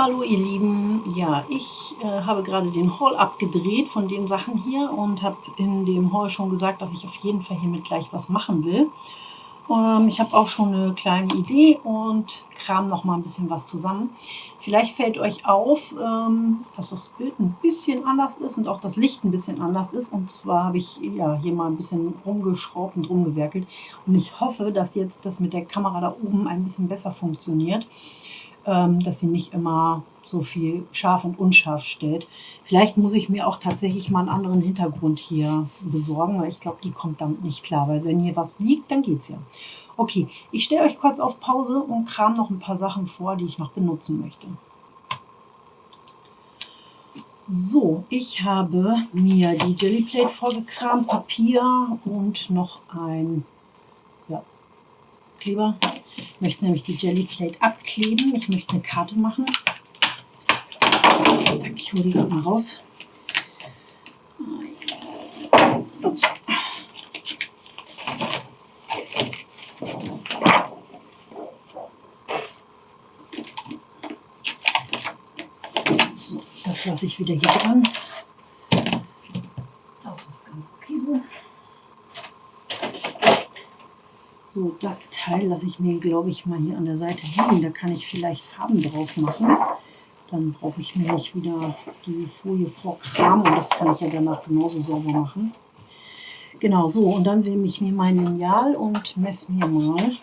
Hallo ihr Lieben, ja, ich äh, habe gerade den Haul abgedreht von den Sachen hier und habe in dem Haul schon gesagt, dass ich auf jeden Fall hiermit gleich was machen will. Ähm, ich habe auch schon eine kleine Idee und kram noch mal ein bisschen was zusammen. Vielleicht fällt euch auf, ähm, dass das Bild ein bisschen anders ist und auch das Licht ein bisschen anders ist. Und zwar habe ich ja, hier mal ein bisschen rumgeschraubt und rumgewerkelt. Und ich hoffe, dass jetzt das mit der Kamera da oben ein bisschen besser funktioniert dass sie nicht immer so viel scharf und unscharf stellt. Vielleicht muss ich mir auch tatsächlich mal einen anderen Hintergrund hier besorgen, weil ich glaube, die kommt damit nicht klar, weil wenn hier was liegt, dann geht es ja. Okay, ich stelle euch kurz auf Pause und kram noch ein paar Sachen vor, die ich noch benutzen möchte. So, ich habe mir die Jellyplate vorgekramt, Papier und noch ein Kleber. Ich möchte nämlich die Jellyplate abkleben. Ich möchte eine Karte machen. Zack, ich hole die gerade mal raus. Ups. So, das lasse ich wieder hier dran. So, das Teil lasse ich mir, glaube ich, mal hier an der Seite liegen. Da kann ich vielleicht Farben drauf machen. Dann brauche ich mir nicht wieder die Folie vorkramen. Und das kann ich ja danach genauso sauber machen. Genau, so. Und dann nehme ich mir mein Lineal und messe mir mal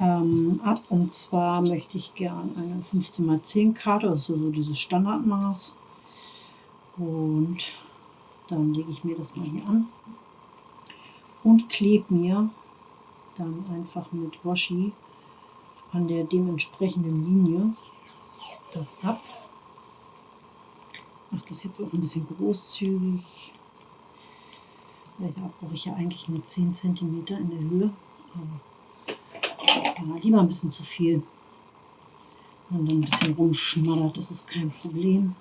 ähm, ab. Und zwar möchte ich gerne eine 15x10 Karte, also so dieses Standardmaß. Und dann lege ich mir das mal hier an und klebe mir dann einfach mit Washi an der dementsprechenden Linie das ab. Mache das jetzt auch ein bisschen großzügig. Da brauche ich ja eigentlich nur 10 cm in der Höhe. Aber ja, lieber ein bisschen zu viel. Und dann ein bisschen rumschmattert, das ist kein Problem.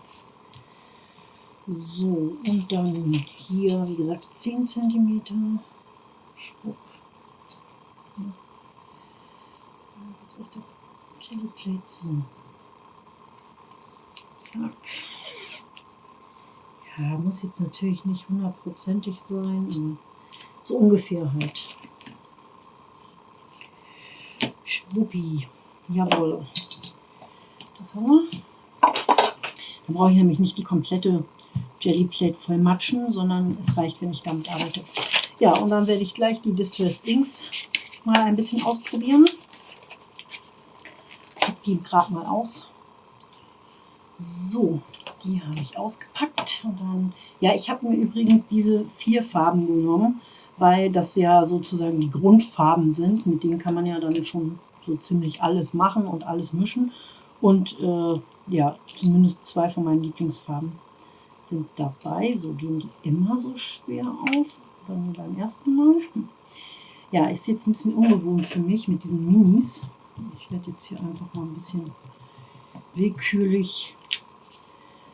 So, und dann hier, wie gesagt, 10 cm. So. Zack. Ja, muss jetzt natürlich nicht hundertprozentig sein, so ungefähr halt. Schwuppi. Jawohl. Das haben wir. Dann brauche ich nämlich nicht die komplette Jelly Plate voll matschen, sondern es reicht, wenn ich damit arbeite. Ja, und dann werde ich gleich die Distress Inks mal ein bisschen ausprobieren. Ich packe die gerade mal aus. So, die habe ich ausgepackt. Und dann, ja, ich habe mir übrigens diese vier Farben genommen, weil das ja sozusagen die Grundfarben sind. Mit denen kann man ja dann schon so ziemlich alles machen und alles mischen. Und äh, ja, zumindest zwei von meinen Lieblingsfarben sind dabei. So gehen die immer so schwer auf oder beim ersten Mal. Ja, ist jetzt ein bisschen ungewohnt für mich mit diesen Minis. Ich werde jetzt hier einfach mal ein bisschen willkürlich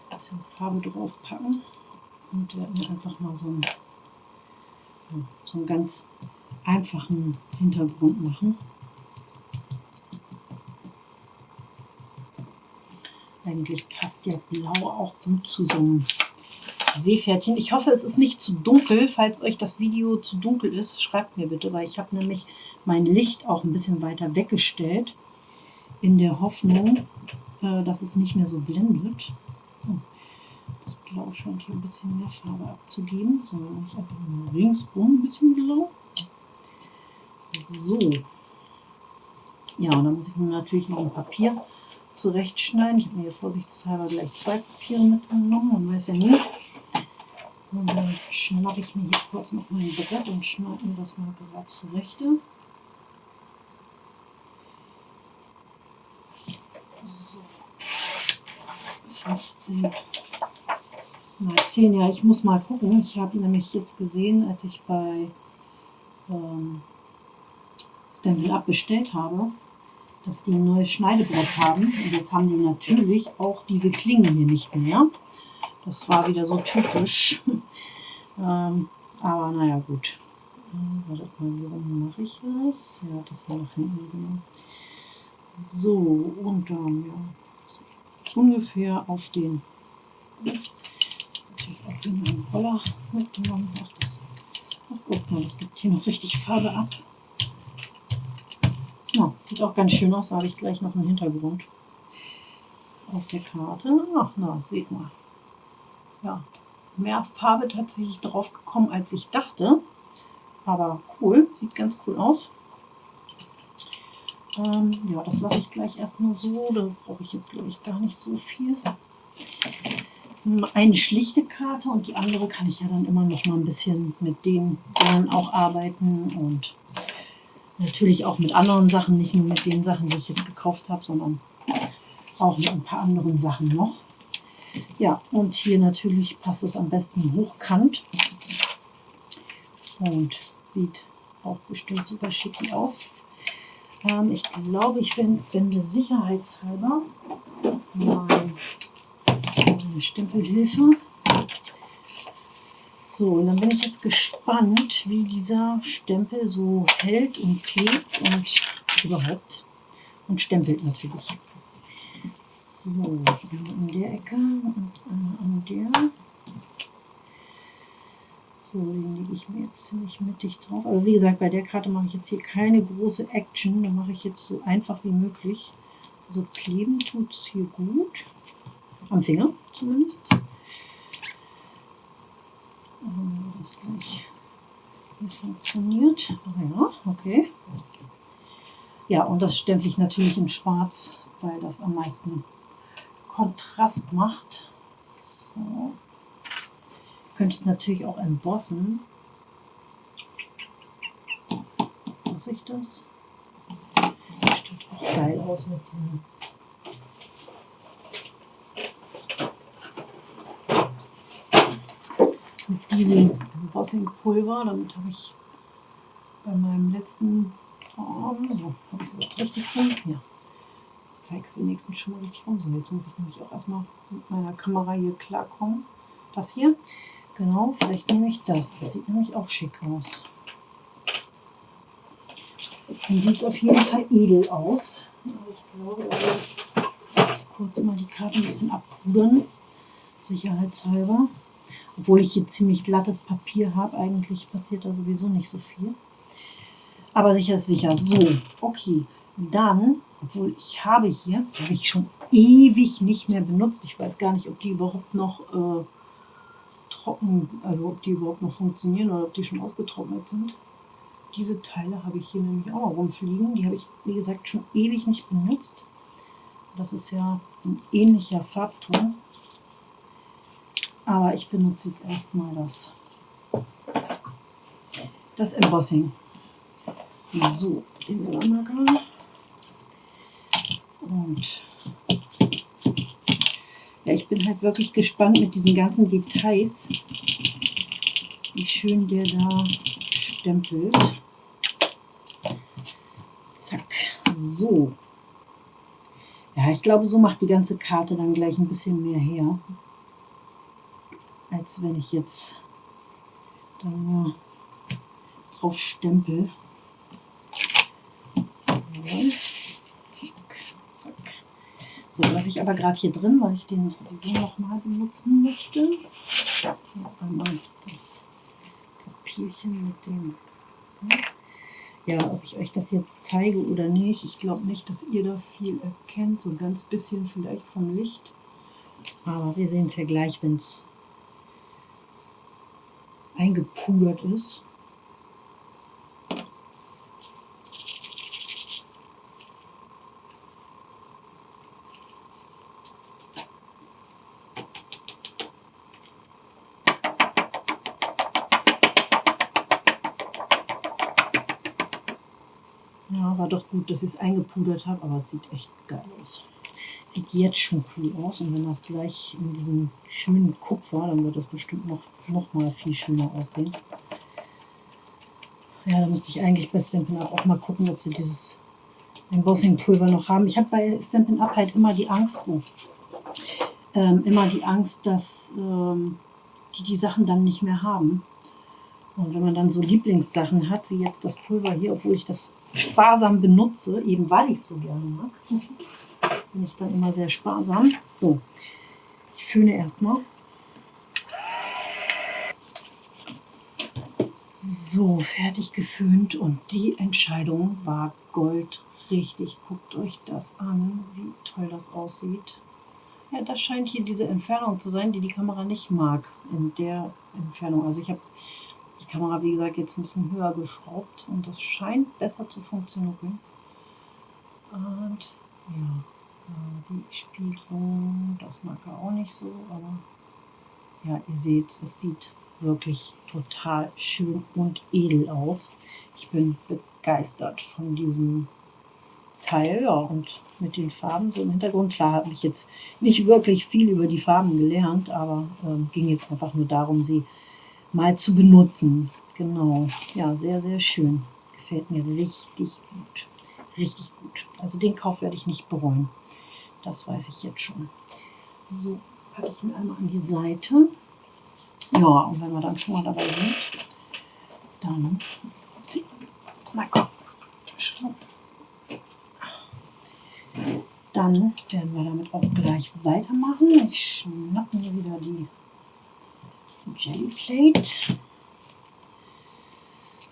ein bisschen Farbe drauf packen und werde mir einfach mal so einen, so einen ganz einfachen Hintergrund machen. Eigentlich passt ja Blau auch gut zu so einem Seepferdchen. Ich hoffe, es ist nicht zu dunkel. Falls euch das Video zu dunkel ist, schreibt mir bitte, weil ich habe nämlich mein Licht auch ein bisschen weiter weggestellt, in der Hoffnung, äh, dass es nicht mehr so blendet. Oh, das Blau scheint hier ein bisschen mehr Farbe abzugeben. So, ich einfach nur ringsum ein bisschen Blau. So. Ja, und dann muss ich mir natürlich noch ein Papier zurechtschneiden. Ich habe mir hier vorsichtshalber gleich zwei Papiere mitgenommen. Man weiß ja nie, und dann schnappe ich mir hier kurz noch mein Brett und schneide mir das mal gerade zurecht. So. 15 mal 10. Ja, ich muss mal gucken. Ich habe nämlich jetzt gesehen, als ich bei ähm, Stanley Up bestellt habe, dass die ein neues Schneidebrett haben. Und jetzt haben die natürlich auch diese Klingen hier nicht mehr. Das war wieder so typisch. ähm, aber naja, gut. Äh, wartet mal, wie rum mache ich das? Ja, das war nach hinten genommen. So, und dann ja, ungefähr auf den, das natürlich auch in meinen Roller mitgenommen. Ach, das, ach, guck mal, das gibt hier noch richtig Farbe ab. Ja, sieht auch ganz schön aus, da habe ich gleich noch einen Hintergrund auf der Karte. Ach, na, seht mal. Ja, mehr Farbe tatsächlich drauf gekommen, als ich dachte. Aber cool, sieht ganz cool aus. Ähm, ja, das lasse ich gleich erstmal so. Da brauche ich jetzt, glaube ich, gar nicht so viel. Eine schlichte Karte und die andere kann ich ja dann immer noch mal ein bisschen mit den dann auch arbeiten und natürlich auch mit anderen Sachen, nicht nur mit den Sachen, die ich jetzt gekauft habe, sondern auch mit ein paar anderen Sachen noch. Ja, und hier natürlich passt es am besten hochkant und sieht auch bestimmt super schick aus. Ähm, ich glaube, ich wende sicherheitshalber meine Stempelhilfe. So, und dann bin ich jetzt gespannt, wie dieser Stempel so hält und klebt und überhaupt und stempelt natürlich. So, an der Ecke und an der. So, den lege ich mir jetzt ziemlich mittig drauf. Aber wie gesagt, bei der Karte mache ich jetzt hier keine große Action. Da mache ich jetzt so einfach wie möglich. Also kleben tut es hier gut. Am Finger zumindest. Und das gleich hier funktioniert. Ah ja, okay. Ja, und das stempel ich natürlich in schwarz, weil das am meisten Kontrast macht. So könnte es natürlich auch embossen. Muss ich das? Das sieht auch geil aus mit diesem mit diesem Embossing-Pulver. Damit habe ich bei meinem letzten Form, so, habe ich es richtig rum. Ja, zeige es wenigstens schon mal richtig rum. So, jetzt muss ich nämlich auch erstmal mit meiner Kamera hier klarkommen. Das hier. Genau, vielleicht nehme ich das. Das sieht nämlich auch schick aus. Dann sieht es auf jeden Fall edel aus. Ich glaube, ich jetzt kurz mal die Karte ein bisschen abpudern, sicherheitshalber. Obwohl ich hier ziemlich glattes Papier habe, eigentlich passiert da sowieso nicht so viel. Aber sicher ist sicher. So, okay. Dann, obwohl ich habe hier, habe ich schon ewig nicht mehr benutzt. Ich weiß gar nicht, ob die überhaupt noch... Äh, trocken, also ob die überhaupt noch funktionieren oder ob die schon ausgetrocknet sind. Diese Teile habe ich hier nämlich auch rumfliegen. Die habe ich, wie gesagt, schon ewig nicht benutzt. Das ist ja ein ähnlicher Farbton. Aber ich benutze jetzt erstmal das, das Embossing. So, den Ölmarker. Und ja, ich bin halt wirklich gespannt mit diesen ganzen Details, wie schön der da stempelt. Zack, so. Ja, ich glaube, so macht die ganze Karte dann gleich ein bisschen mehr her, als wenn ich jetzt nur drauf stempel. Jawohl. So, lasse ich aber gerade hier drin, weil ich den sowieso nochmal benutzen möchte. Einmal das Papierchen mit dem... Ja, ob ich euch das jetzt zeige oder nicht, ich glaube nicht, dass ihr da viel erkennt. So ein ganz bisschen vielleicht vom Licht. Aber wir sehen es ja gleich, wenn es eingepudert ist. Dass ich es eingepudert habe, aber es sieht echt geil aus. Sieht jetzt schon cool aus und wenn das gleich in diesem schönen Kupfer, dann wird das bestimmt noch, noch mal viel schöner aussehen. Ja, da müsste ich eigentlich bei Stampin' Up auch mal gucken, ob sie dieses Embossing-Pulver noch haben. Ich habe bei Stampin' Up halt immer die Angst, oh, ähm, immer die Angst, dass ähm, die die Sachen dann nicht mehr haben. Und wenn man dann so Lieblingssachen hat, wie jetzt das Pulver hier, obwohl ich das sparsam benutze, eben weil ich es so gerne mag. Bin ich dann immer sehr sparsam. So, ich föhne erstmal. So, fertig geföhnt und die Entscheidung war Gold richtig. Guckt euch das an, wie toll das aussieht. Ja, das scheint hier diese Entfernung zu sein, die die Kamera nicht mag. In der Entfernung. Also ich habe die Kamera, wie gesagt, jetzt ein bisschen höher geschraubt und das scheint besser zu funktionieren. Und ja, äh, die Spiegelung, das mag er auch nicht so, aber ja, ihr seht, es sieht wirklich total schön und edel aus. Ich bin begeistert von diesem Teil. Ja, und mit den Farben so im Hintergrund. Klar habe ich jetzt nicht wirklich viel über die Farben gelernt, aber ähm, ging jetzt einfach nur darum, sie mal zu benutzen. Genau, ja, sehr, sehr schön. Gefällt mir richtig gut. Richtig gut. Also den Kauf werde ich nicht bereuen. Das weiß ich jetzt schon. So, packe ich ihn einmal an die Seite. Ja, und wenn wir dann schon mal dabei sind, dann, upsie, mal komm, dann werden wir damit auch gleich weitermachen. Ich schnappe mir wieder die Jelly Plate.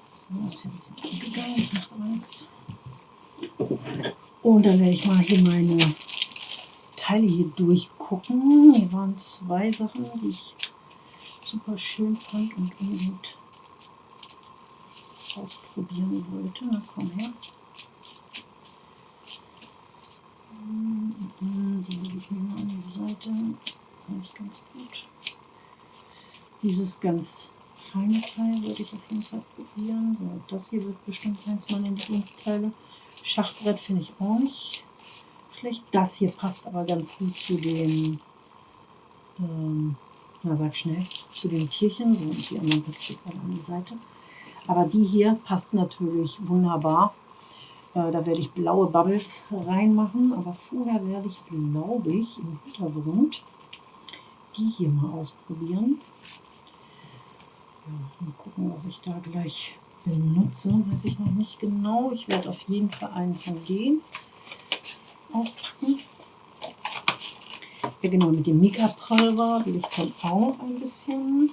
So, ist hier ein bisschen angegangen, das macht aber nichts. Und dann werde ich mal hier meine Teile hier durchgucken. Hier waren zwei Sachen, die ich super schön fand und unbedingt ausprobieren wollte. Na komm her. Die lege ich mir mal an die Seite. Eigentlich ganz gut. Dieses ganz feine Teil würde ich auf jeden Fall probieren. So, das hier wird bestimmt eins meiner Lieblingsteile. Schachbrett finde ich auch nicht schlecht. Das hier passt aber ganz gut zu den ähm, na sag schnell, zu den Tierchen. So, und die anderen packe ich jetzt alle an die Seite. Aber die hier passt natürlich wunderbar. Äh, da werde ich blaue Bubbles reinmachen. Aber vorher werde ich, glaube ich, im Hintergrund die hier mal ausprobieren. Mal gucken, was ich da gleich benutze. Weiß ich noch nicht genau. Ich werde auf jeden Fall einen von denen aufpacken. Ja genau, mit dem Mika-Pulver will ich dann auch ein bisschen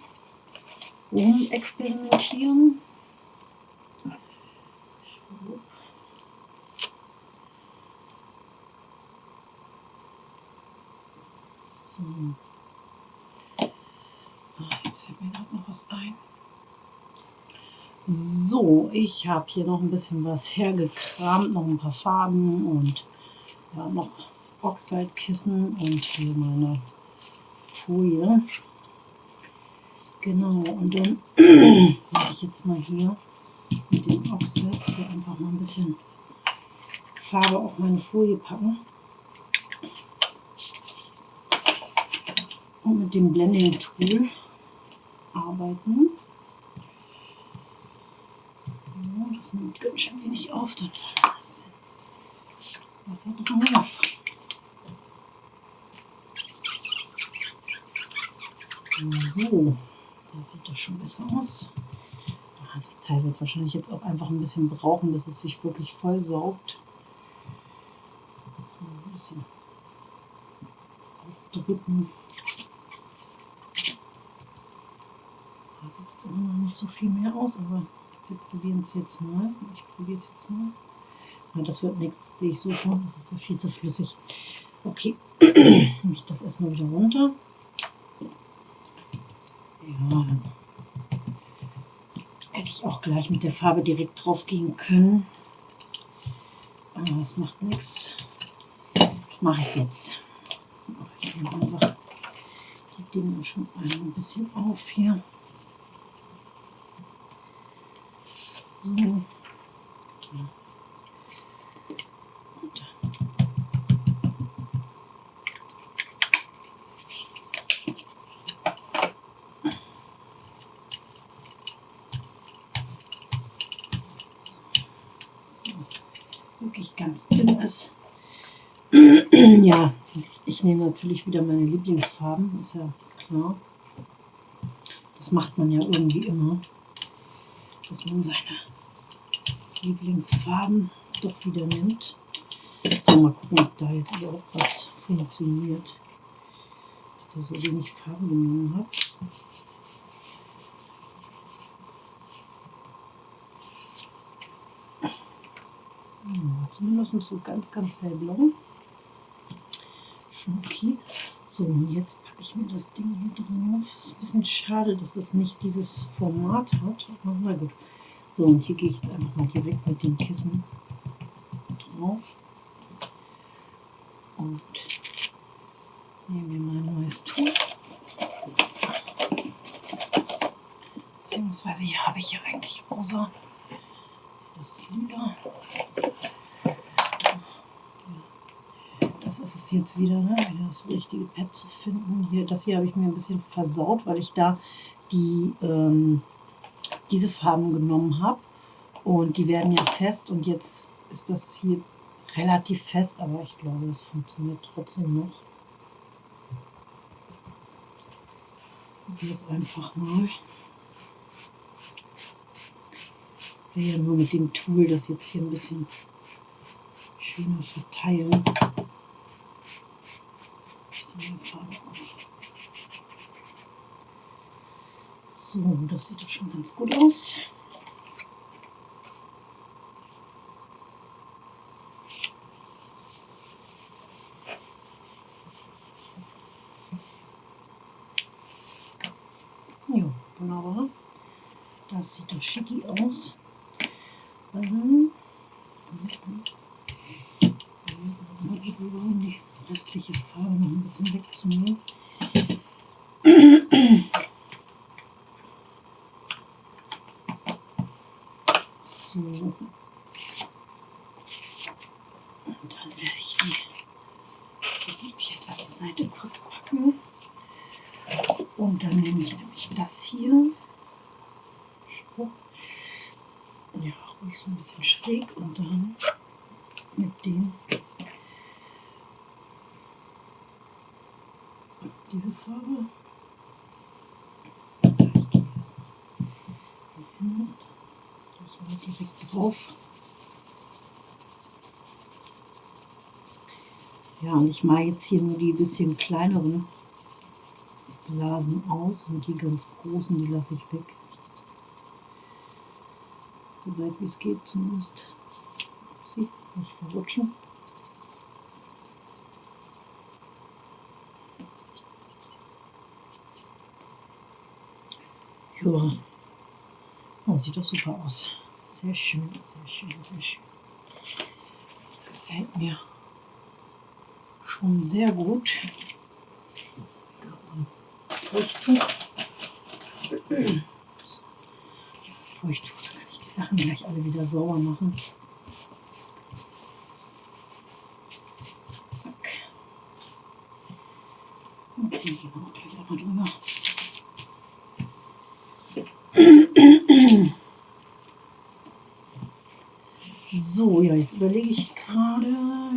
rum experimentieren. So. Ah, jetzt fällt mir gerade noch was ein. So, ich habe hier noch ein bisschen was hergekramt, noch ein paar Farben und ja, noch Oxide-Kissen und hier meine Folie. Genau, und dann werde ich jetzt mal hier mit den Oxides hier einfach mal ein bisschen Farbe auf meine Folie packen. Und mit dem Blending Tool arbeiten. Ja, das nimmt ganz schön wenig auf, dann Wasser drauf. So, da sieht das schon besser aus. Das Teil wird wahrscheinlich jetzt auch einfach ein bisschen brauchen, bis es sich wirklich voll saugt. So, ein bisschen ausdrücken. Da sieht jetzt immer noch nicht so viel mehr aus, aber wir probieren es jetzt mal. Ich probiere es jetzt mal. Ja, das wird nichts, das sehe ich so schon. Das ist ja viel zu flüssig. Okay, nehme ich das erstmal wieder runter. Ja, hätte ich auch gleich mit der Farbe direkt drauf gehen können. Aber das macht nichts. Das mache ich jetzt. Ich nehme einfach die Dinge schon ein bisschen auf hier. So. ganz dünn ist. ja, ich nehme natürlich wieder meine Lieblingsfarben, ist ja klar. Das macht man ja irgendwie immer, dass man seine Lieblingsfarben doch wieder nimmt. So, mal gucken, ob da jetzt überhaupt was funktioniert. Ich da so wenig Farben genommen habe. Ja, zumindest so ganz, ganz hellblau. Okay. So, und jetzt packe ich mir das Ding hier drauf. Ist ein bisschen schade, dass es nicht dieses Format hat. Aber na gut. So, und hier gehe ich jetzt einfach mal direkt mit dem Kissen drauf. Und nehme mir mein neues Tuch. Beziehungsweise hier habe ich ja eigentlich außer das Lila. Das ist es jetzt wieder, ne? wieder das richtige Pad zu finden. Hier, das hier habe ich mir ein bisschen versaut, weil ich da die ähm, diese Farben genommen habe. Und die werden ja fest und jetzt ist das hier relativ fest, aber ich glaube, das funktioniert trotzdem noch. Probiere es einfach mal. Ich will ja nur mit dem Tool das jetzt hier ein bisschen schöner verteilen. So, das sieht doch schon ganz gut aus. Ja, wunderbar. Das sieht doch schicki aus. Mhm. Die restliche Farbe noch ein bisschen wegzunehmen. So. Und dann werde ich die, die Papier an die Seite kurz packen. Und dann nehme ich nämlich das hier. Ja, ruhig so ein bisschen schräg und dann mit dem diese Farbe. Ich gehe erstmal hin mal direkt drauf. Ja, und ich mache jetzt hier nur die bisschen kleineren Blasen aus und die ganz großen, die lasse ich weg. So weit wie es geht zumindest. Sie nicht verrutschen. Ja, oh, sieht doch super aus. Sehr schön, sehr schön, sehr schön. Gefällt mir schon sehr gut. Feuchttuch. Feuchttuch, Sachen gleich alle wieder sauber machen. Zack. Und den gehen wir auch gleich einmal drüber. So, ja, jetzt überlege ich gerade.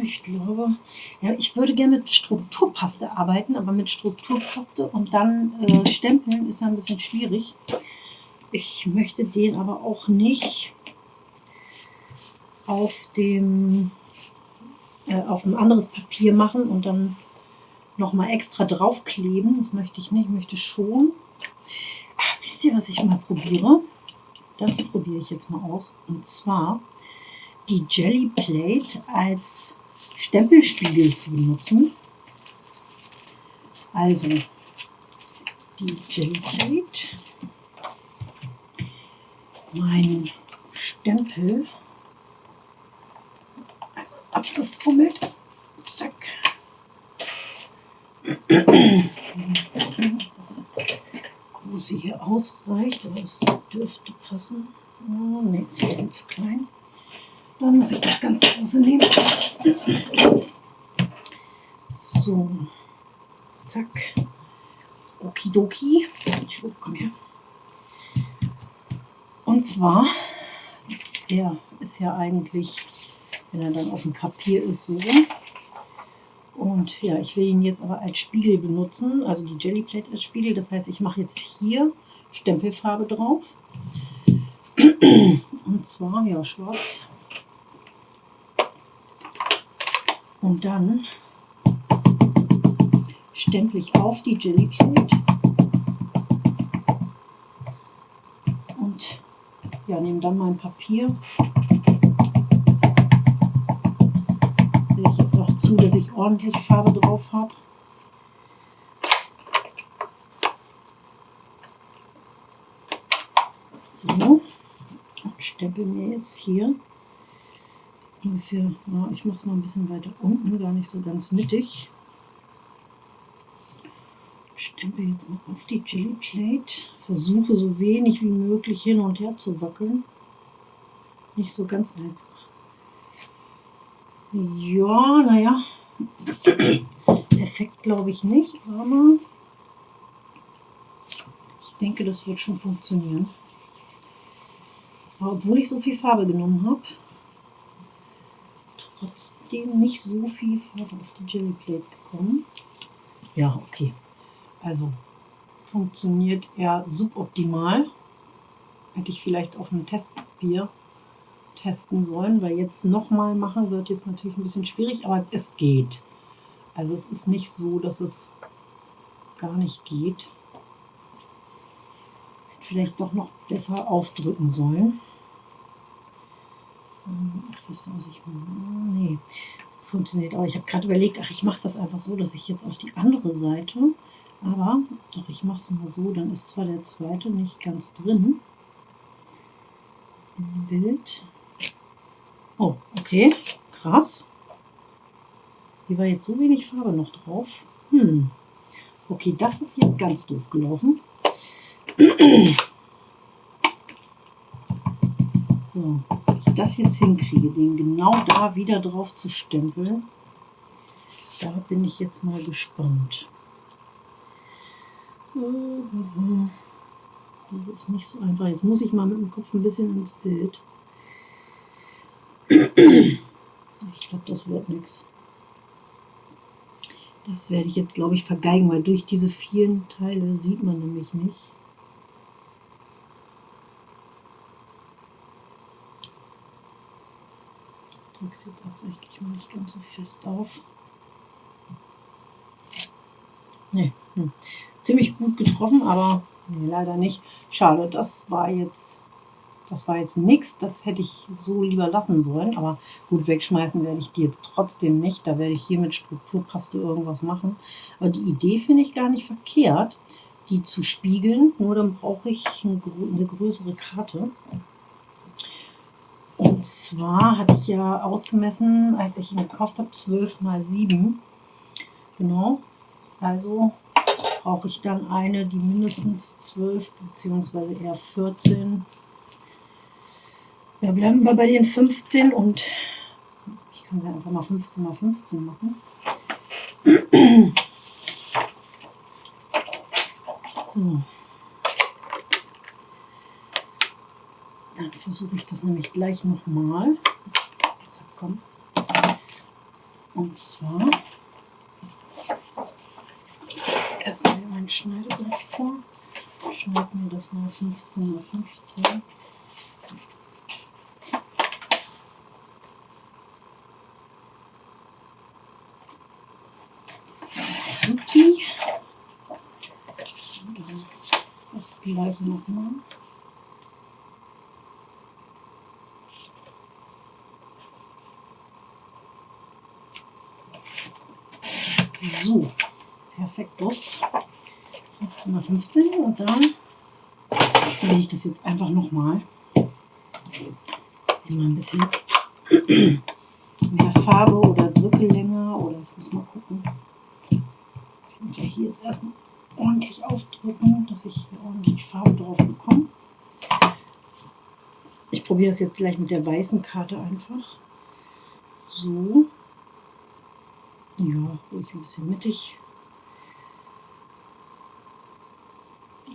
Ich glaube, ja, ich würde gerne mit Strukturpaste arbeiten, aber mit Strukturpaste und dann äh, stempeln ist ja ein bisschen schwierig. Ich möchte den aber auch nicht auf dem äh, auf ein anderes Papier machen und dann nochmal extra draufkleben. Das möchte ich nicht, ich möchte schon. Ach, wisst ihr, was ich mal probiere? Das probiere ich jetzt mal aus. Und zwar die Jelly Plate als Stempelspiegel zu benutzen. Also die Jelly Plate, mein Stempel, abgefummelt, zack. Das große hier ausreicht, aber das dürfte passen. Oh, ne, ist ein bisschen zu klein. Dann muss ich das ganz große nehmen. So. Zack. Okidoki. Schub, komm her. Und zwar, der ist ja eigentlich, wenn er dann auf dem Papier ist, so. Und ja, ich will ihn jetzt aber als Spiegel benutzen, also die Jellyplate als Spiegel. Das heißt, ich mache jetzt hier Stempelfarbe drauf Und zwar, ja, schwarz. Und dann stempel ich auf die Jelly Plate und ja, nehme dann mein Papier. Sehe ich jetzt auch zu, dass ich ordentlich Farbe drauf habe. So, und stempel mir jetzt hier ungefähr, ich mache es mal ein bisschen weiter unten, gar nicht so ganz mittig. Stempel jetzt mal auf die Jelly Plate. Versuche so wenig wie möglich hin und her zu wackeln. Nicht so ganz einfach. Ja, naja. Effekt glaube ich nicht, aber ich denke, das wird schon funktionieren. Aber obwohl ich so viel Farbe genommen habe, trotzdem nicht so viel Farbe auf die Jelly Plate bekommen. Ja, okay. Also funktioniert eher suboptimal. Hätte ich vielleicht auf einem Testpapier testen sollen, weil jetzt nochmal machen wird jetzt natürlich ein bisschen schwierig, aber es geht. Also es ist nicht so, dass es gar nicht geht. Vielleicht doch noch besser aufdrücken sollen. Mache? Nee, funktioniert auch. Ich habe gerade überlegt, ach, ich mache das einfach so, dass ich jetzt auf die andere Seite, aber doch, ich mache es mal so, dann ist zwar der zweite nicht ganz drin im Bild. Oh, okay, krass. Hier war jetzt so wenig Farbe noch drauf. Hm. Okay, das ist jetzt ganz doof gelaufen. So, ich das jetzt hinkriege, den genau da wieder drauf zu stempeln, da bin ich jetzt mal gespannt. Das ist nicht so einfach. Jetzt muss ich mal mit dem Kopf ein bisschen ins Bild. Ich glaube, das wird nichts. Das werde ich jetzt, glaube ich, vergeigen, weil durch diese vielen Teile sieht man nämlich nicht. Ich drücke es jetzt absichtlich mal nicht ganz so fest auf. Nee, hm. Ziemlich gut getroffen, aber nee, leider nicht. Schade, das war jetzt das war jetzt nichts, das hätte ich so lieber lassen sollen. Aber gut, wegschmeißen werde ich die jetzt trotzdem nicht. Da werde ich hier mit Strukturpaste irgendwas machen. Aber die Idee finde ich gar nicht verkehrt, die zu spiegeln. Nur dann brauche ich eine größere Karte. Und zwar habe ich ja ausgemessen, als ich ihn gekauft habe, 12 mal 7. Genau. Also brauche ich dann eine, die mindestens 12 bzw. eher 14 ja, bleiben wir bei den 15 und ich kann sie einfach mal 15 mal 15 machen. So. Dann versuche ich das nämlich gleich nochmal. Und zwar mein Schneideblech vor. Schneiden wir das mal 15 x 15. Supi. Das gleiche nochmal. So, perfekt los. 15x15 und dann drehe ich das jetzt einfach nochmal. Immer ein bisschen mehr Farbe oder drücke länger oder ich muss mal gucken. Ich muss ja hier jetzt erstmal ordentlich aufdrücken, dass ich hier ordentlich Farbe drauf bekomme. Ich probiere es jetzt gleich mit der weißen Karte einfach. So. Ja, ruhig ein bisschen mittig.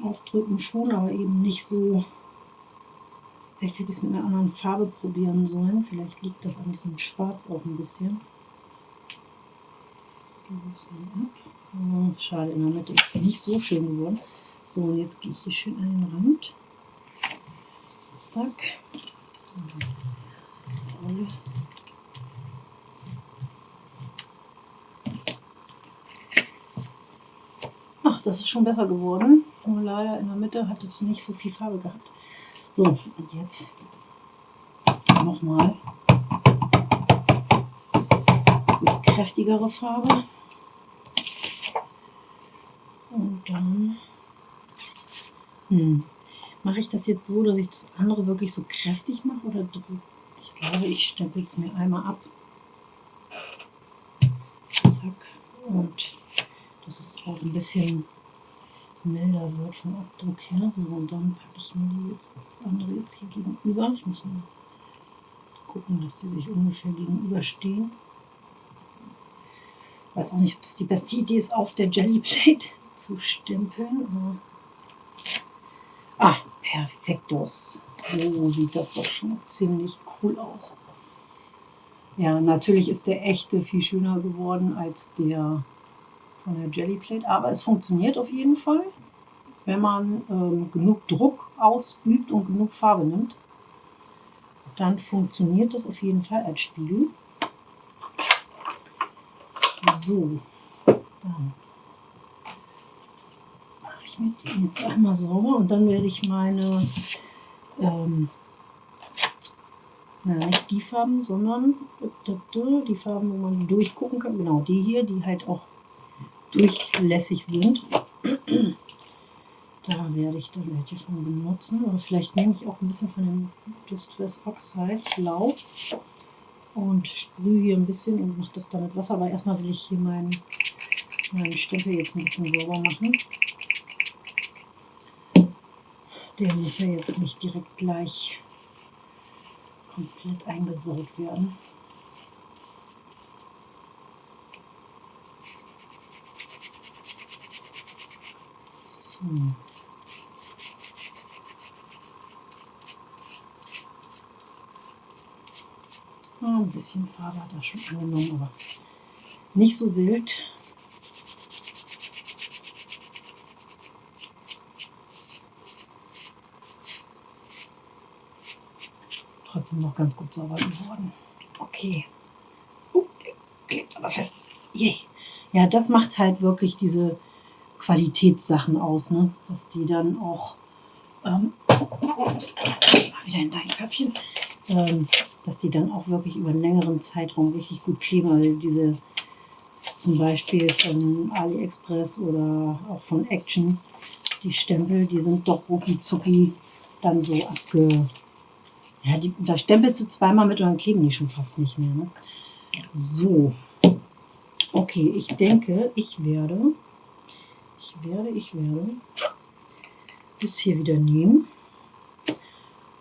Aufdrücken schon, aber eben nicht so. Vielleicht hätte ich es mit einer anderen Farbe probieren sollen. Vielleicht liegt das an diesem Schwarz auch ein bisschen. Oh, schade, in der Mitte ist es nicht so schön geworden. So, und jetzt gehe ich hier schön an den Rand. Zack. Ach, das ist schon besser geworden. Nur leider in der Mitte hat es nicht so viel Farbe gehabt. So, und jetzt nochmal die kräftigere Farbe. Und dann hm, mache ich das jetzt so, dass ich das andere wirklich so kräftig mache oder? Ich glaube, ich stempel es mir einmal ab. Zack. Und dass es auch ein bisschen milder wird vom Abdruck her. So, und dann packe ich mir jetzt das andere jetzt hier gegenüber. Ich muss mal gucken, dass die sich ungefähr gegenüberstehen. Ich weiß auch nicht, ob das die beste Idee ist, auf der Jellyplate zu stempeln. Ah, perfektos. So sieht das doch schon ziemlich cool aus. Ja, natürlich ist der echte viel schöner geworden als der von der Jellyplate, aber es funktioniert auf jeden Fall, wenn man ähm, genug Druck ausübt und genug Farbe nimmt. Dann funktioniert das auf jeden Fall als Spiegel. So, dann mache ich mir den jetzt einmal sauber und dann werde ich meine, ähm, na nicht die Farben, sondern die Farben, wo man durchgucken kann, genau die hier, die halt auch durchlässig sind. Da werde ich dann welche von benutzen. Oder vielleicht nehme ich auch ein bisschen von dem Distress Oxide Blau und sprühe hier ein bisschen und mache das dann mit Wasser. Aber erstmal will ich hier meinen, meinen Stempel jetzt ein bisschen sauber machen. Der muss ja jetzt nicht direkt gleich komplett eingesaugt werden. So. Ah, ein bisschen Farbe hat er schon angenommen, aber nicht so wild. Trotzdem noch ganz gut sauber geworden. Okay. Uh, klebt aber fest. Yay. Ja, das macht halt wirklich diese Qualitätssachen aus, ne? dass die dann auch ähm, wieder in dein Köpfchen, ähm, dass die dann auch wirklich über einen längeren Zeitraum richtig gut kleben. Weil diese zum Beispiel von AliExpress oder auch von Action, die Stempel, die sind doch rucki dann so abge... Ja, die, da stempelst du zweimal mit und dann kleben die schon fast nicht mehr. Ne? So. Okay, ich denke, ich werde, ich werde, ich werde das hier wieder nehmen.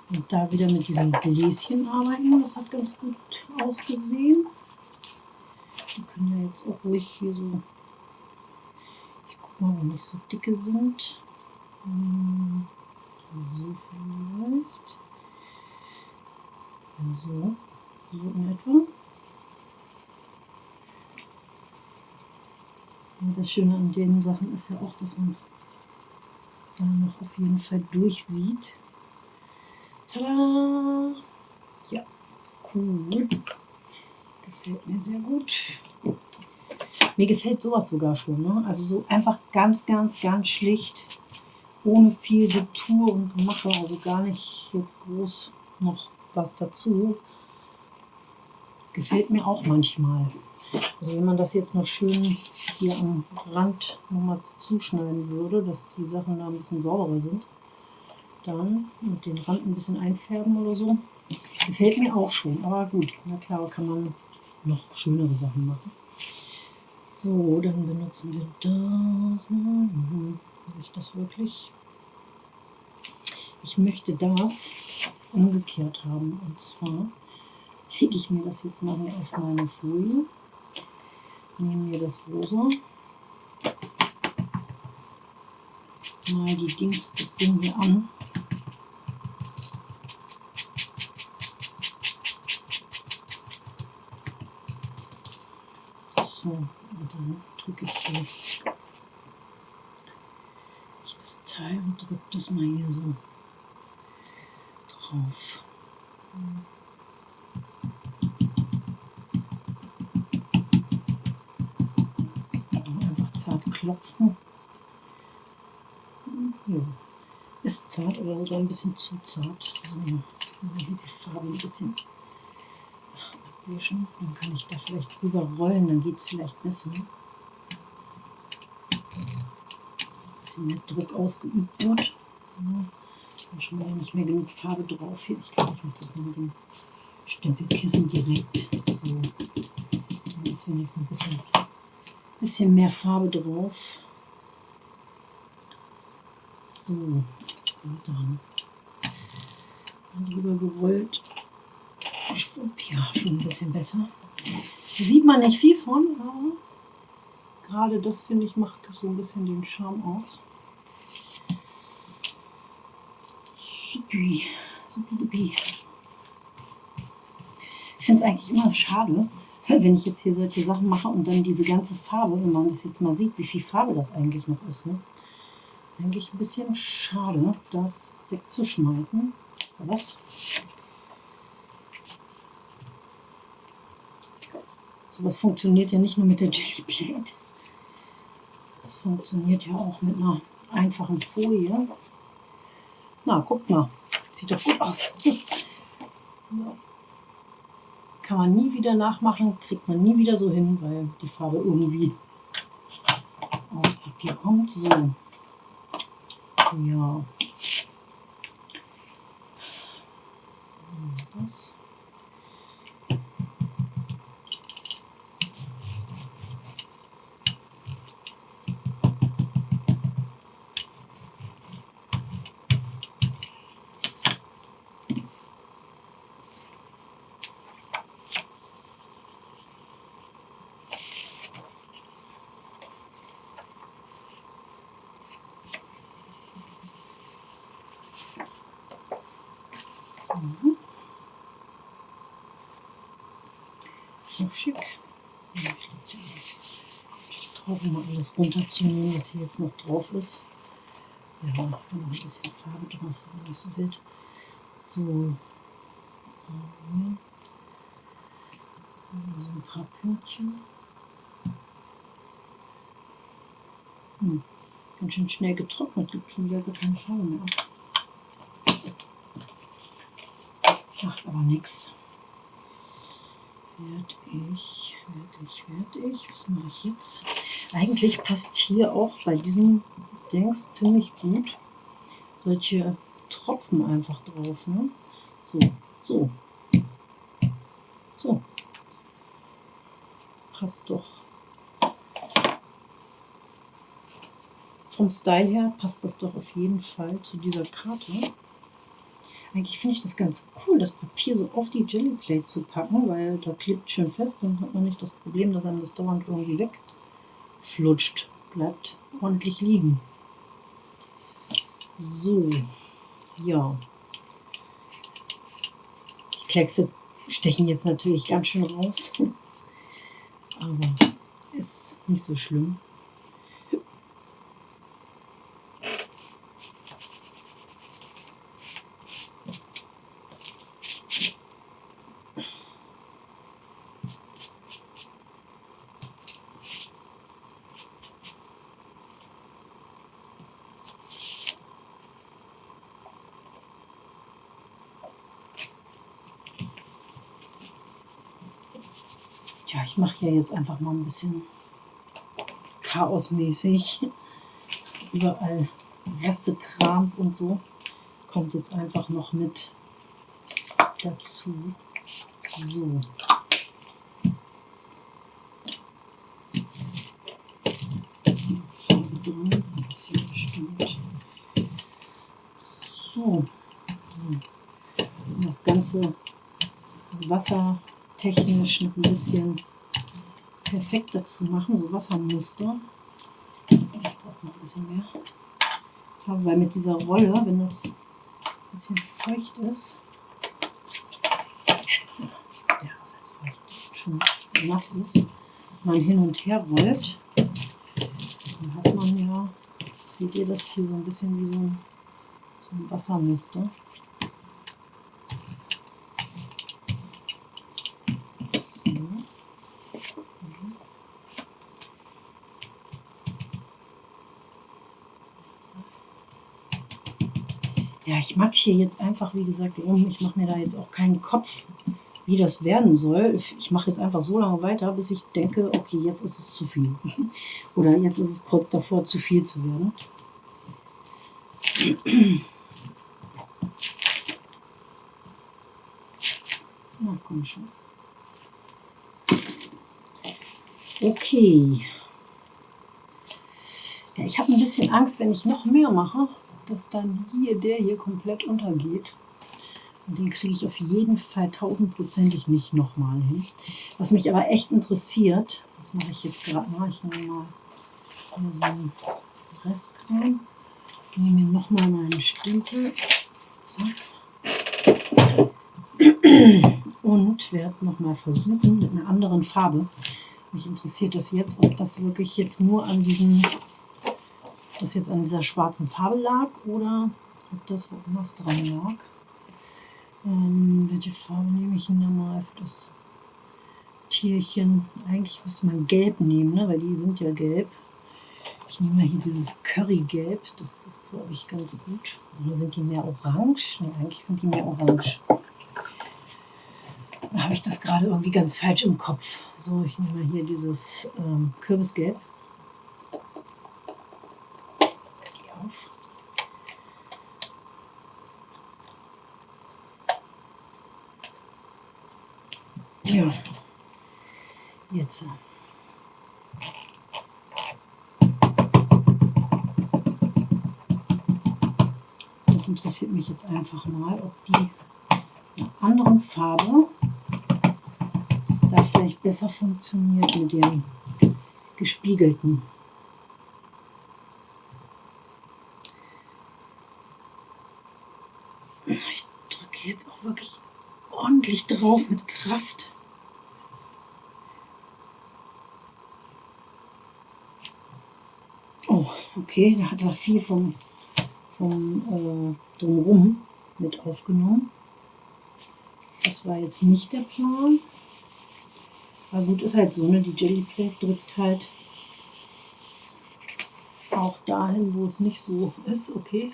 Und da wieder mit diesem Gläschen arbeiten. Das hat ganz gut ausgesehen. Wir können ja jetzt auch ruhig hier so, ich guck mal, wo nicht so dicke sind. Hm, so vielleicht. So, so in etwa. Und das Schöne an den Sachen ist ja auch, dass man da noch auf jeden Fall durchsieht. Tada! Ja, cool. Gefällt mir sehr gut. Mir gefällt sowas sogar schon. Ne? Also so einfach ganz, ganz, ganz schlicht, ohne viel Getue und Gemache. Also gar nicht jetzt groß noch was dazu. Gefällt mir auch manchmal. Also wenn man das jetzt noch schön hier am Rand nochmal zuschneiden würde, dass die Sachen da ein bisschen sauberer sind, dann mit den Rand ein bisschen einfärben oder so. Gefällt mir auch schon, aber gut, na klar kann man noch schönere Sachen machen. So, dann benutzen wir das. Habe ich das wirklich? Ich möchte das umgekehrt haben. Und zwar lege ich mir das jetzt mal hier auf meine Folie. Nehme mir das rosa. Mal die Dings, das Ding hier an. So, und dann drücke ich hier ich das Teil und drücke das mal hier so drauf. Einfach zart klopfen. Ja. Ist zart, aber so ein bisschen zu zart. So, hier die Farbe ein bisschen abwischen. Dann kann ich da vielleicht drüber rollen, dann geht es vielleicht besser. Ein bisschen mehr Druck ausgeübt wird. Ja, schon mal nicht mehr genug Farbe drauf hier. Ich glaube, ich mache das mal mit dem Stempelkissen direkt. So. Dann ist wenigstens ein bisschen, bisschen mehr Farbe drauf. So, dann drüber gerollt. Ja, schon ein bisschen besser. Sieht man nicht viel von, aber gerade das finde ich macht so ein bisschen den Charme aus. Supi, supi, Ich finde es eigentlich immer schade, wenn ich jetzt hier solche Sachen mache und dann diese ganze Farbe, wenn man das jetzt mal sieht, wie viel Farbe das eigentlich noch ist. Ne? Eigentlich ein bisschen schade, das wegzuschmeißen. Ist was? Sowas funktioniert ja nicht nur mit der Jelly Plate. Das funktioniert ja auch mit einer einfachen Folie. Na, guck mal. Sieht doch gut aus. Kann man nie wieder nachmachen, kriegt man nie wieder so hin, weil die Farbe irgendwie aus Papier kommt. So. Ja. Das. Mhm. Noch schick. Ich alles runterzunehmen, was hier jetzt noch drauf ist. Ja, noch ein bisschen Farbe drauf, so nicht so wild. So. Mhm. So ein paar Pünktchen. Hm. Ganz schön schnell getrocknet, gibt schon wieder gar keine Farbe mehr. Macht aber nichts. Ich, werde ich. Was mache ich jetzt? Eigentlich passt hier auch bei diesem Dings ziemlich gut solche Tropfen einfach drauf. Ne? So, so. So. Passt doch. Vom Style her passt das doch auf jeden Fall zu dieser Karte. Eigentlich finde ich das ganz cool, das Papier so auf die Jellyplate zu packen, weil da klebt schön fest. Dann hat man nicht das Problem, dass einem das dauernd irgendwie wegflutscht. Bleibt ordentlich liegen. So, ja. Die Kleckse stechen jetzt natürlich ganz schön raus. Aber ist nicht so schlimm. Ja, ich mache hier jetzt einfach mal ein bisschen chaosmäßig. Überall Reste Krams und so. Kommt jetzt einfach noch mit dazu. So. Das Ganze Wasser technisch noch ein bisschen perfekter zu machen, so Wassermuster. Ich brauche noch ein bisschen mehr. Weil mit dieser Rolle, wenn das ein bisschen feucht ist, ja, das heißt feucht, schon nass ist, man hin und her rollt, dann hat man ja, seht ihr das hier so ein bisschen wie so ein, so ein Wassermuster. ja, ich matsch hier jetzt einfach, wie gesagt, rum. Ich mache mir da jetzt auch keinen Kopf, wie das werden soll. Ich mache jetzt einfach so lange weiter, bis ich denke, okay, jetzt ist es zu viel. Oder jetzt ist es kurz davor, zu viel zu werden. Na, komm schon. Okay. Ja, ich habe ein bisschen Angst, wenn ich noch mehr mache, dass dann hier der hier komplett untergeht. Und den kriege ich auf jeden Fall tausendprozentig nicht nochmal hin. Was mich aber echt interessiert, das mache ich jetzt gerade mal, ich nehme mal so einen Restkram, nehme mir nochmal meinen Stempel, zack, und werde nochmal versuchen mit einer anderen Farbe. Mich interessiert das jetzt, ob das wirklich jetzt nur an diesem das jetzt an dieser schwarzen Farbe lag oder ob das woanders dran lag. Ähm, welche Farbe nehme ich denn da mal für das Tierchen? Eigentlich müsste man gelb nehmen, ne? weil die sind ja gelb. Ich nehme mal hier dieses Currygelb, das ist glaube ich ganz gut. Oder sind die mehr orange? Ne, eigentlich sind die mehr orange. Da habe ich das gerade irgendwie ganz falsch im Kopf. So, ich nehme mal hier dieses ähm, Kürbisgelb. Ja, jetzt. Das interessiert mich jetzt einfach mal, ob die einer anderen Farbe, das da vielleicht besser funktioniert mit dem gespiegelten. Ich drücke jetzt auch wirklich ordentlich drauf mit Kraft. Okay, da hat er viel vom, vom äh, Drumherum mit aufgenommen. Das war jetzt nicht der Plan. Aber gut, ist halt so, ne? Die Jellyplate drückt halt auch dahin, wo es nicht so ist, okay.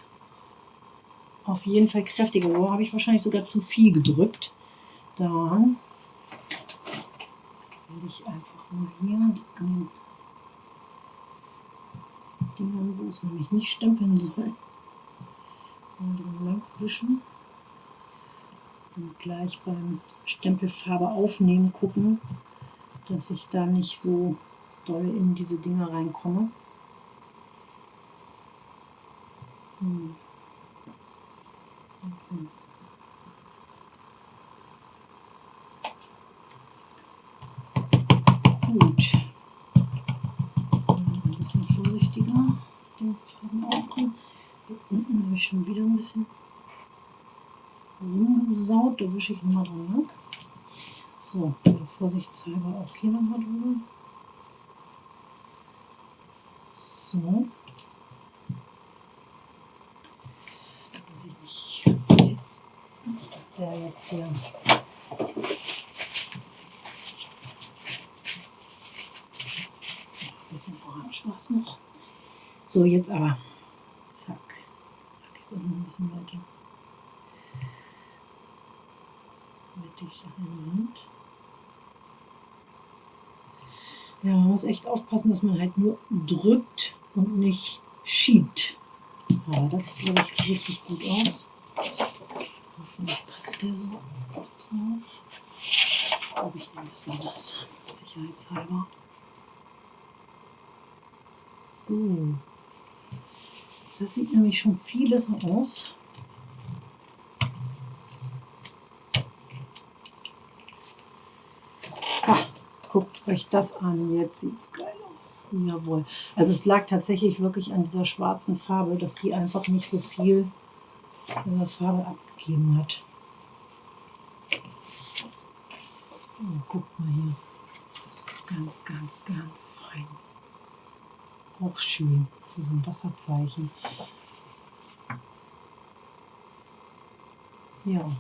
Auf jeden Fall kräftiger. Oh, habe ich wahrscheinlich sogar zu viel gedrückt. Daran werde ich einfach mal hier an den Dingern, wo es nämlich nicht stempeln soll. Und lang wischen. Und gleich beim Stempelfarbe aufnehmen gucken, dass ich da nicht so doll in diese Dinger reinkomme. So. Schon wieder ein bisschen rumgesaut. Da wische ich nochmal dran lang. So, vorsichtshalber auch hier nochmal drüber. So. Weiß ich nicht, ist der jetzt hier. Ein bisschen orange war es noch. So, jetzt aber so ein bisschen weiter mittig in der Hand. Ja, man muss echt aufpassen, dass man halt nur drückt und nicht schiebt. Aber das sieht, glaube ich, richtig gut aus. Hoffentlich passt der so drauf. Aber ich nehme erstmal das, sicherheitshalber. So. Das sieht nämlich schon vieles aus. Ah, guckt euch das an, jetzt sieht es geil aus. Jawohl. Also es lag tatsächlich wirklich an dieser schwarzen Farbe, dass die einfach nicht so viel äh, Farbe abgegeben hat. Oh, guckt mal hier. Ganz, ganz, ganz fein. Auch schön diesem Wasserzeichen. Ja,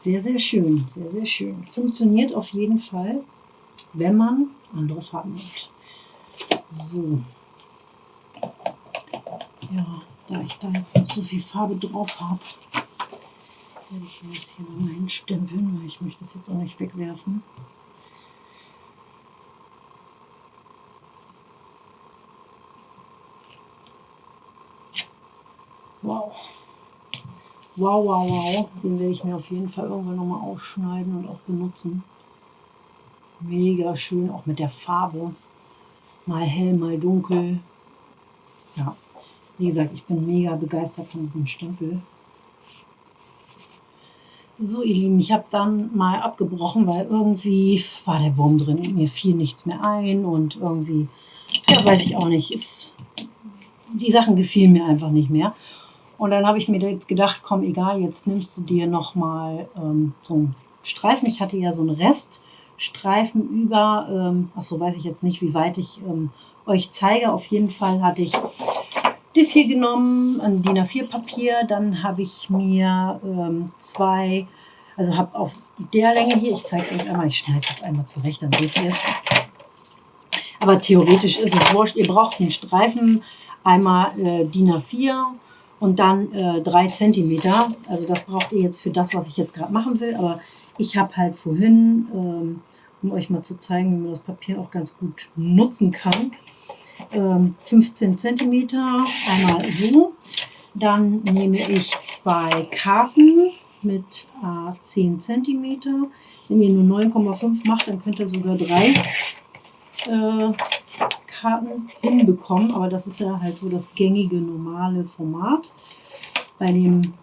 sehr, sehr schön, sehr, sehr schön. Funktioniert auf jeden Fall, wenn man andere Farben nimmt. So. Ja, da ich da jetzt noch so viel Farbe drauf habe, werde ich das hier nochmal hinstempeln, weil ich möchte das jetzt auch nicht wegwerfen. Wow. Wow, wow, wow. Den werde ich mir auf jeden Fall irgendwann nochmal aufschneiden und auch benutzen. Mega schön, auch mit der Farbe. Mal hell, mal dunkel. Ja, wie gesagt, ich bin mega begeistert von diesem Stempel. So, ihr Lieben, ich habe dann mal abgebrochen, weil irgendwie war der Wurm drin. Mir fiel nichts mehr ein und irgendwie, ja, weiß ich auch nicht, ist, die Sachen gefielen mir einfach nicht mehr. Und dann habe ich mir jetzt gedacht, komm, egal, jetzt nimmst du dir nochmal ähm, so einen Streifen. Ich hatte ja so einen Reststreifen über, ähm, achso, weiß ich jetzt nicht, wie weit ich ähm, euch zeige. Auf jeden Fall hatte ich das hier genommen, ein DIN A4 Papier. Dann habe ich mir ähm, zwei, also habe auf der Länge hier, ich zeige es euch einmal, ich schneide es jetzt einmal zurecht, dann seht ihr es. Aber theoretisch ist es wurscht, ihr braucht einen Streifen, einmal äh, DIN A4 und dann äh, 3 cm. Also das braucht ihr jetzt für das, was ich jetzt gerade machen will. Aber ich habe halt vorhin, ähm, um euch mal zu zeigen, wie man das Papier auch ganz gut nutzen kann, ähm, 15 cm, einmal so. Dann nehme ich zwei Karten mit äh, 10 cm. Wenn ihr nur 9,5 macht, dann könnt ihr sogar drei äh, Karten hinbekommen, aber das ist ja halt so das gängige, normale Format. Bei, dem,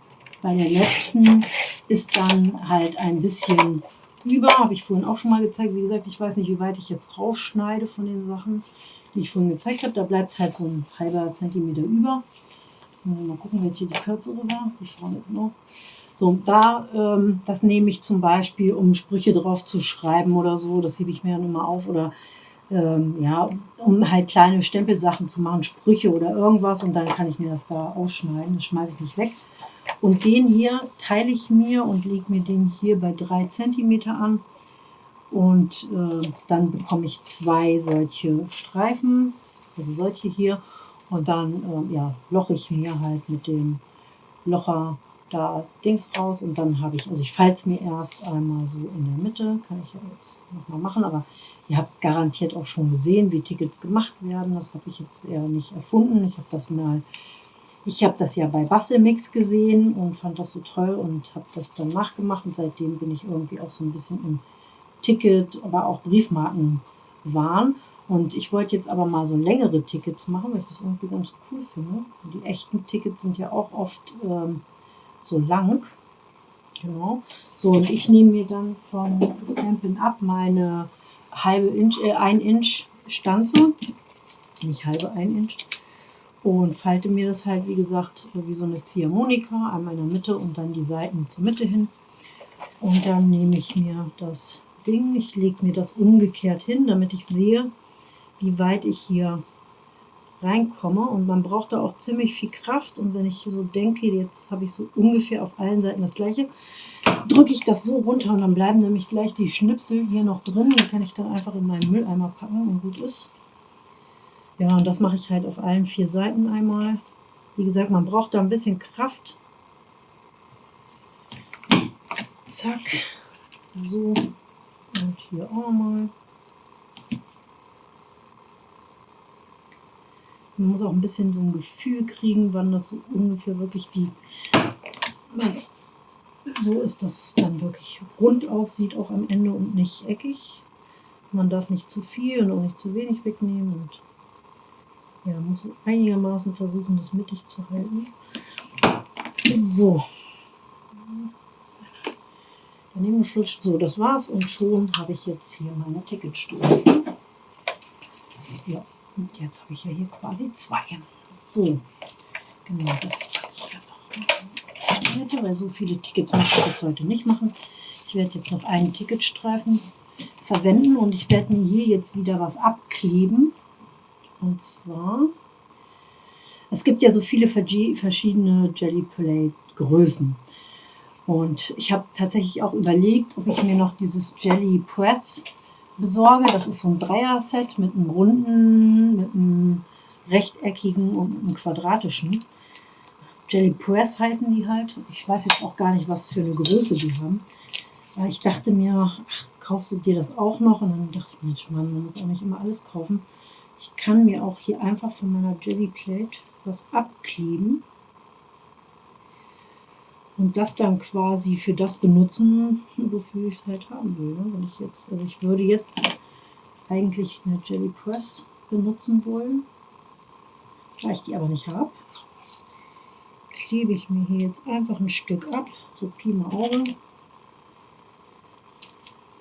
bei der letzten ist dann halt ein bisschen über, habe ich vorhin auch schon mal gezeigt. Wie gesagt, ich weiß nicht, wie weit ich jetzt rausschneide von den Sachen, die ich vorhin gezeigt habe. Da bleibt halt so ein halber Zentimeter über. Jetzt müssen wir mal gucken, welche die kürzere war. Die vorne genau. So, da, ähm, das nehme ich zum Beispiel, um Sprüche drauf zu schreiben oder so. Das hebe ich mir dann immer auf. Oder ähm, ja, um halt kleine Stempelsachen zu machen, Sprüche oder irgendwas und dann kann ich mir das da ausschneiden, das schmeiße ich nicht weg. Und den hier teile ich mir und lege mir den hier bei 3 cm an und äh, dann bekomme ich zwei solche Streifen, also solche hier und dann äh, ja, loche ich mir halt mit dem Locher da Dings raus und dann habe ich, also ich falte es mir erst einmal so in der Mitte, kann ich ja jetzt nochmal machen, aber ihr habt garantiert auch schon gesehen, wie Tickets gemacht werden, das habe ich jetzt eher nicht erfunden, ich habe das mal, ich habe das ja bei Bastelmix gesehen und fand das so toll und habe das dann nachgemacht und seitdem bin ich irgendwie auch so ein bisschen im Ticket, aber auch Briefmarken waren. Und ich wollte jetzt aber mal so längere Tickets machen, weil ich das irgendwie ganz cool finde. Die echten Tickets sind ja auch oft ähm, so lang. Genau. So, und ich nehme mir dann von Stampin' Up meine halbe Inch, äh, ein Inch Stanze, nicht halbe, ein Inch, und falte mir das halt, wie gesagt, wie so eine Ziehharmonika, einmal in der Mitte und dann die Seiten zur Mitte hin. Und dann nehme ich mir das Ding, ich lege mir das umgekehrt hin, damit ich sehe, wie weit ich hier reinkomme und man braucht da auch ziemlich viel Kraft und wenn ich so denke, jetzt habe ich so ungefähr auf allen Seiten das gleiche, drücke ich das so runter und dann bleiben nämlich gleich die Schnipsel hier noch drin, die kann ich dann einfach in meinen Mülleimer packen und gut ist. Ja, und das mache ich halt auf allen vier Seiten einmal. Wie gesagt, man braucht da ein bisschen Kraft. Zack. So. Und hier auch mal. Man muss auch ein bisschen so ein Gefühl kriegen, wann das so ungefähr wirklich die, wenn es so ist, dass es dann wirklich rund aussieht, auch am Ende und nicht eckig. Man darf nicht zu viel und auch nicht zu wenig wegnehmen und ja, muss einigermaßen versuchen, das mittig zu halten. So. Daneben geflutscht. So, das war's und schon habe ich jetzt hier meine Ticketstufe. Ja. Und jetzt habe ich ja hier quasi zwei. So, genau, das ich weil so viele Tickets möchte ich jetzt heute nicht machen. Ich werde jetzt noch einen Ticketstreifen verwenden und ich werde mir hier jetzt wieder was abkleben. Und zwar, es gibt ja so viele verschiedene Jelly Plate Größen. Und ich habe tatsächlich auch überlegt, ob ich mir noch dieses Jelly Press besorge. Das ist so ein Dreier-Set mit einem runden, mit einem rechteckigen und einem quadratischen. Jelly Press heißen die halt. Ich weiß jetzt auch gar nicht, was für eine Größe die haben. Weil ich dachte mir, ach, kaufst du dir das auch noch? Und dann dachte ich, Mensch, Mann, man muss auch nicht immer alles kaufen. Ich kann mir auch hier einfach von meiner Jelly Plate was abkleben und das dann quasi für das benutzen, wofür ich es halt haben will. Ne? Wenn ich jetzt, also ich würde jetzt eigentlich eine Jelly Press benutzen wollen, da ich die aber nicht habe, klebe ich mir hier jetzt einfach ein Stück ab, so Pi mal Auge.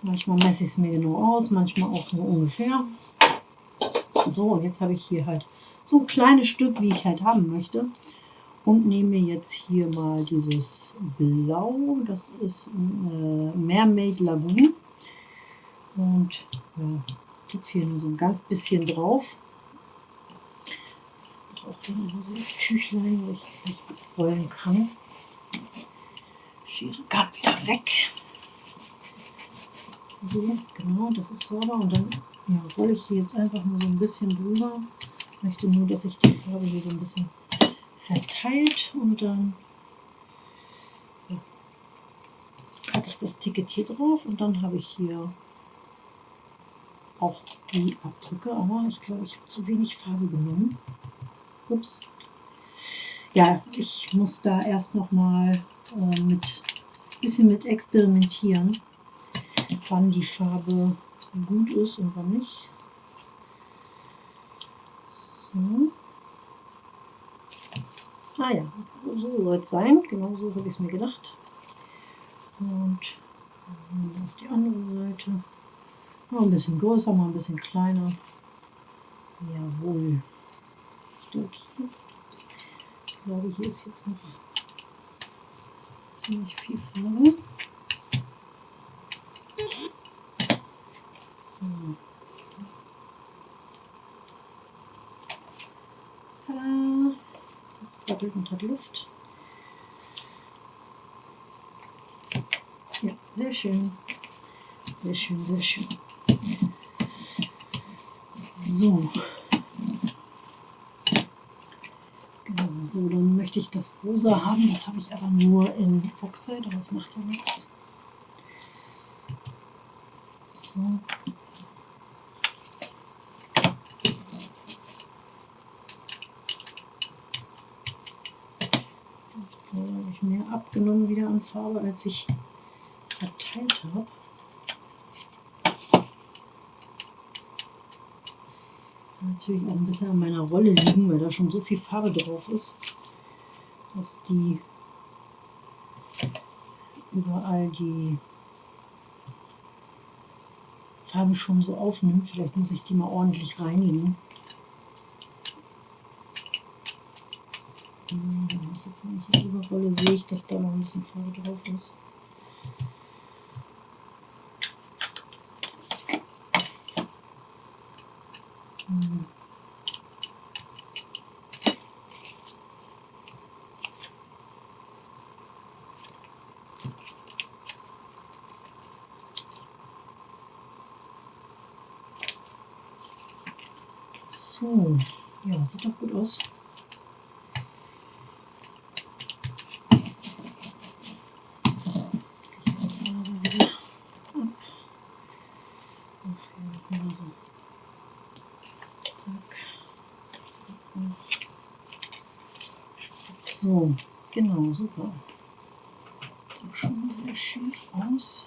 Manchmal messe ich es mir genau aus, manchmal auch nur ungefähr. So, und jetzt habe ich hier halt so ein kleines Stück, wie ich halt haben möchte. Und nehme jetzt hier mal dieses Blau, das ist äh, Mermaid Lagoon. Und ja, tupfe hier nur so ein ganz bisschen drauf. Auch hier noch so ein Tüchlein, wo ich gleich rollen kann. Schere kann wieder weg. So, genau, das ist sauber. Und dann ja, rolle ich hier jetzt einfach nur so ein bisschen drüber. Ich möchte nur, dass sich die Farbe hier so ein bisschen verteilt und dann packe ich das Ticket hier drauf und dann habe ich hier auch die Abdrücke, aber ich glaube, ich habe zu wenig Farbe genommen. Ups. Ja, ich muss da erst noch mal äh, mit bisschen mit experimentieren, wann die Farbe gut ist und wann nicht. So. Ah ja, so soll es sein. Genau so habe ich es mir gedacht. Und auf die andere Seite. Mal ein bisschen größer, mal ein bisschen kleiner. Jawohl. Ich glaube, hier ist jetzt noch ziemlich viel Farbe. So. Tada. Jetzt doppelt und hat Luft. Ja, sehr schön. Sehr schön, sehr schön. So. Genau, so, dann möchte ich das rosa haben. Das habe ich aber nur in Oxide, aber das macht ja nichts. So. habe ich abgenommen wieder an Farbe, als ich verteilt habe. Natürlich auch ein bisschen an meiner Rolle liegen, weil da schon so viel Farbe drauf ist, dass die überall die Farbe schon so aufnimmt. Vielleicht muss ich die mal ordentlich reinigen. Hm, wenn ich jetzt nicht hier überrolle, sehe ich, dass da noch ein bisschen Farbe drauf ist. So, ja, sieht doch gut aus. Genau, super. Sieht schon sehr schön aus.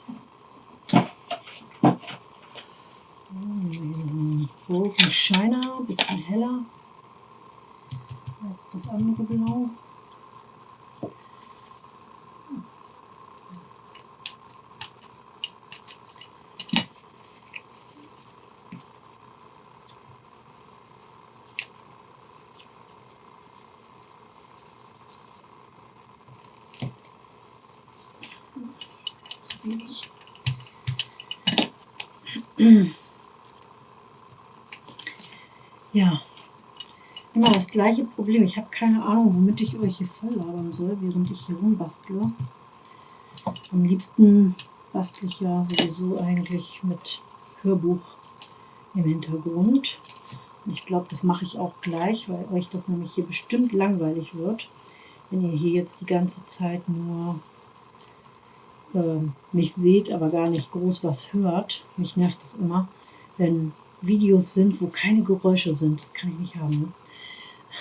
Broken Shiner, bisschen heller als das andere Blau. Zu wenig. Ja, immer das gleiche Problem. Ich habe keine Ahnung, womit ich euch hier voll labern soll, während ich hier rumbastle. Am liebsten bastle ich ja sowieso eigentlich mit Hörbuch im Hintergrund. Und ich glaube, das mache ich auch gleich, weil euch das nämlich hier bestimmt langweilig wird. wenn ihr hier jetzt die ganze Zeit nur äh, mich seht, aber gar nicht groß was hört. Mich nervt es immer, wenn Videos sind, wo keine Geräusche sind. Das kann ich nicht haben.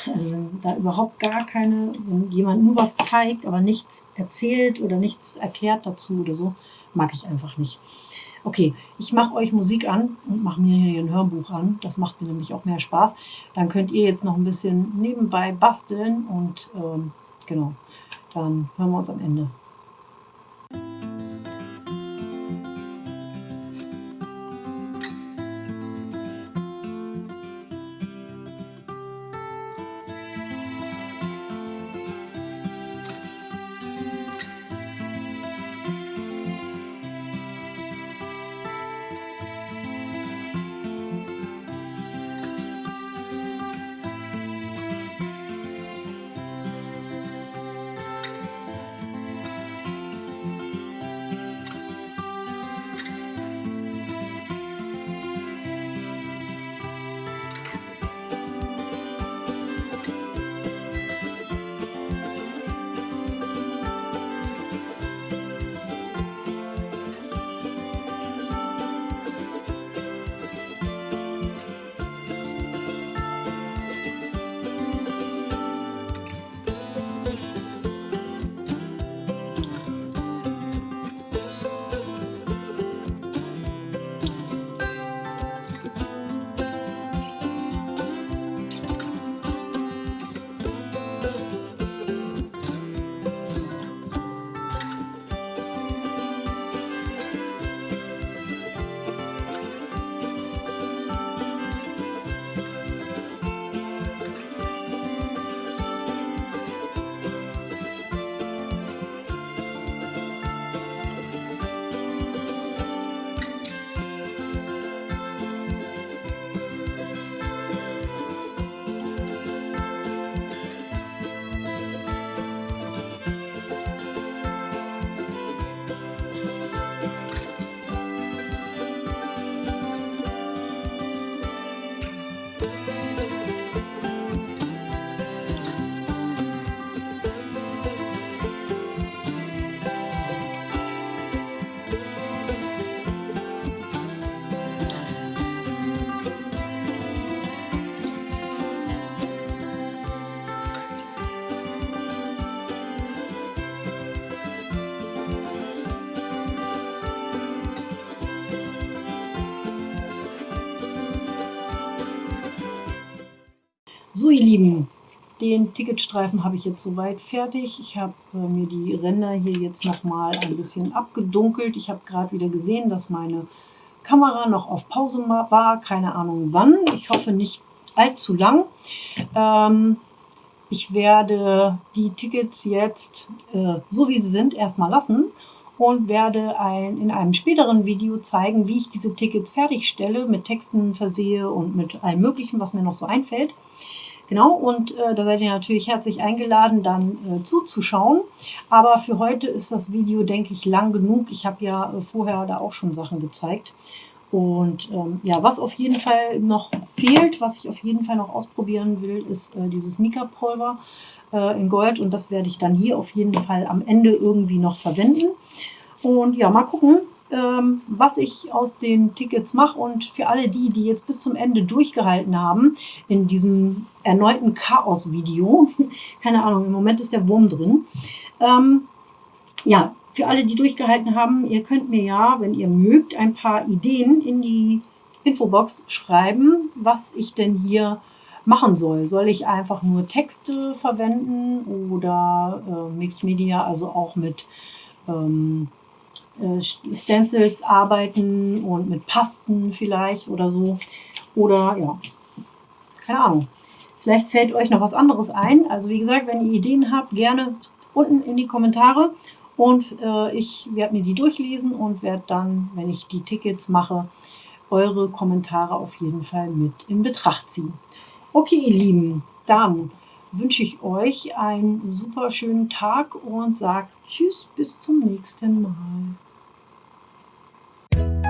Also wenn da überhaupt gar keine, wenn jemand nur was zeigt, aber nichts erzählt oder nichts erklärt dazu oder so, mag ich einfach nicht. Okay, ich mache euch Musik an und mache mir hier ein Hörbuch an. Das macht mir nämlich auch mehr Spaß. Dann könnt ihr jetzt noch ein bisschen nebenbei basteln und ähm, genau, dann hören wir uns am Ende. Ihr Lieben, den Ticketstreifen habe ich jetzt soweit fertig. Ich habe äh, mir die Ränder hier jetzt nochmal ein bisschen abgedunkelt. Ich habe gerade wieder gesehen, dass meine Kamera noch auf Pause war. Keine Ahnung wann. Ich hoffe nicht allzu lang. Ähm, ich werde die Tickets jetzt, äh, so wie sie sind, erstmal lassen und werde ein, in einem späteren Video zeigen, wie ich diese Tickets fertigstelle, mit Texten versehe und mit allem möglichen, was mir noch so einfällt. Genau, und äh, da seid ihr natürlich herzlich eingeladen, dann äh, zuzuschauen. Aber für heute ist das Video, denke ich, lang genug. Ich habe ja äh, vorher da auch schon Sachen gezeigt. Und ähm, ja, was auf jeden Fall noch fehlt, was ich auf jeden Fall noch ausprobieren will, ist äh, dieses Mika-Pulver äh, in Gold. Und das werde ich dann hier auf jeden Fall am Ende irgendwie noch verwenden. Und ja, mal gucken, ähm, was ich aus den Tickets mache. Und für alle die, die jetzt bis zum Ende durchgehalten haben, in diesem erneuten Chaos-Video, keine Ahnung, im Moment ist der Wurm drin. Ähm, ja, für alle, die durchgehalten haben, ihr könnt mir ja, wenn ihr mögt, ein paar Ideen in die Infobox schreiben, was ich denn hier machen soll. Soll ich einfach nur Texte verwenden oder äh, Mixed Media, also auch mit ähm, äh, Stencils arbeiten und mit Pasten vielleicht oder so. Oder ja, keine Ahnung. Vielleicht fällt euch noch was anderes ein. Also wie gesagt, wenn ihr Ideen habt, gerne unten in die Kommentare. Und äh, ich werde mir die durchlesen und werde dann, wenn ich die Tickets mache, eure Kommentare auf jeden Fall mit in Betracht ziehen. Okay, ihr Lieben, dann wünsche ich euch einen super schönen Tag und sage Tschüss, bis zum nächsten Mal. Bye.